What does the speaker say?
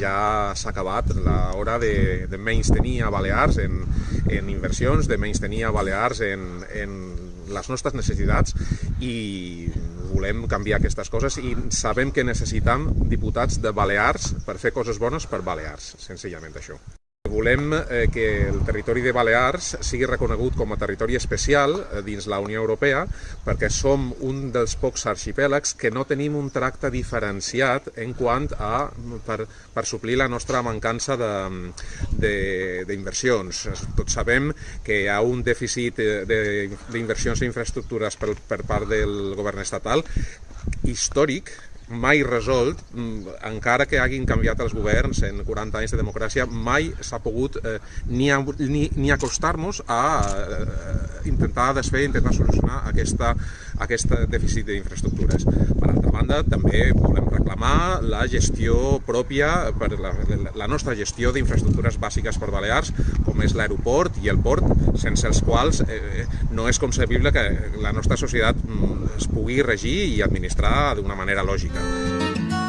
ja s'ha acabat l'hora de, de menys tenir a Balears en, en inversions, de menys tenir a Balears en, en les nostres necessitats i volem canviar aquestes coses i sabem que necessitam diputats de Balears per fer coses bones per Balears, senzillament això. Volem eh, que el territori de Balears sigui reconegut com a territori especial eh, dins la Unió Europea perquè som un dels pocs arxipèlags que no tenim un tracte diferenciat en quant a per, per suplir la nostra mancança d'inversions. Tots sabem que hi ha un dèficit d'inversions i infraestructures per, per part del govern estatal històric mai resolt, mm, encara que hagin canviat els governs en 40 anys de democràcia, mai s'ha pogut eh, ni, ni, ni acostar-nos a eh, intentar desfer, intentar solucionar aquesta, aquest dèficit d'infraestructures. Per banda, també volem reclamar la gestió pròpia, per la, la nostra gestió d'infraestructures bàsiques per Balears, com és l'aeroport i el port, sense els quals eh, no és concebible que la nostra societat mm, es pugui regir i administrar d'una manera lògica.